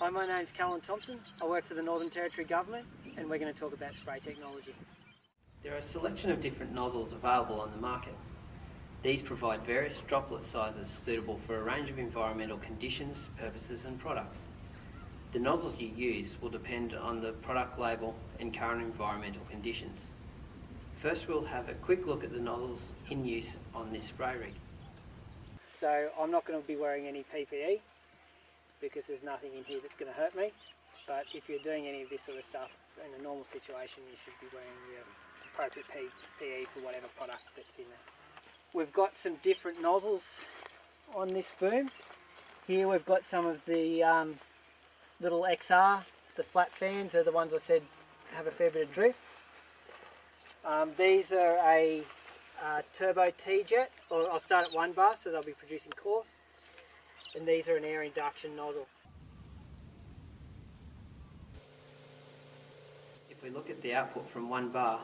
Hi, my name's Callan Thompson. I work for the Northern Territory Government and we're going to talk about spray technology. There are a selection of different nozzles available on the market. These provide various droplet sizes suitable for a range of environmental conditions, purposes and products. The nozzles you use will depend on the product label and current environmental conditions. First we'll have a quick look at the nozzles in use on this spray rig. So I'm not going to be wearing any PPE because there's nothing in here that's going to hurt me. But if you're doing any of this sort of stuff in a normal situation, you should be wearing your appropriate PPE for whatever product that's in there. We've got some different nozzles on this boom. Here we've got some of the um, little XR, the flat fans are the ones I said have a fair bit of drift. Um, these are a uh, turbo TeeJet, or I'll start at one bar so they'll be producing coarse. And these are an air induction nozzle. If we look at the output from one bar,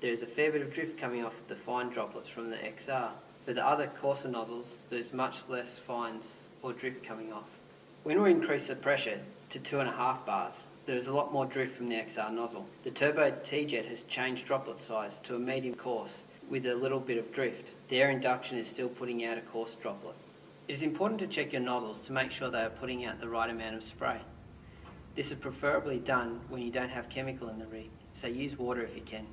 there is a fair bit of drift coming off the fine droplets from the XR. For the other coarser nozzles, there's much less fines or drift coming off. When we increase the pressure to 2.5 bars, there is a lot more drift from the XR nozzle. The Turbo TeeJet has changed droplet size to a medium coarse with a little bit of drift. The air induction is still putting out a coarse droplet. It is important to check your nozzles to make sure they are putting out the right amount of spray. This is preferably done when you don't have chemical in the rig, so use water if you can.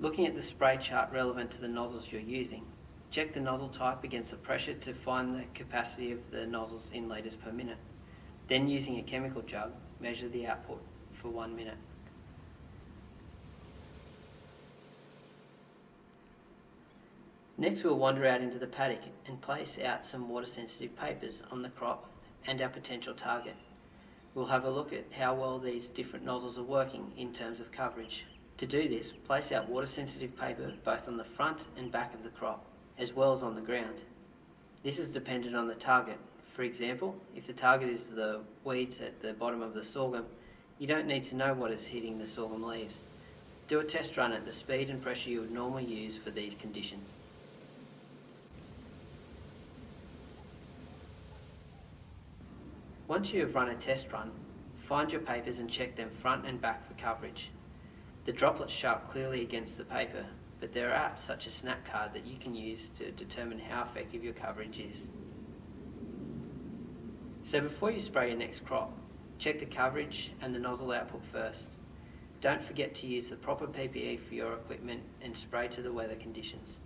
Looking at the spray chart relevant to the nozzles you're using, check the nozzle type against the pressure to find the capacity of the nozzles in litres per minute. Then using a chemical jug, measure the output for one minute. Next we'll wander out into the paddock and place out some water sensitive papers on the crop and our potential target. We'll have a look at how well these different nozzles are working in terms of coverage. To do this, place out water sensitive paper both on the front and back of the crop, as well as on the ground. This is dependent on the target. For example, if the target is the weeds at the bottom of the sorghum, you don't need to know what is hitting the sorghum leaves. Do a test run at the speed and pressure you would normally use for these conditions. Once you have run a test run, find your papers and check them front and back for coverage. The droplets show up clearly against the paper, but there are apps such as Snapcard that you can use to determine how effective your coverage is. So before you spray your next crop, check the coverage and the nozzle output first. Don't forget to use the proper PPE for your equipment and spray to the weather conditions.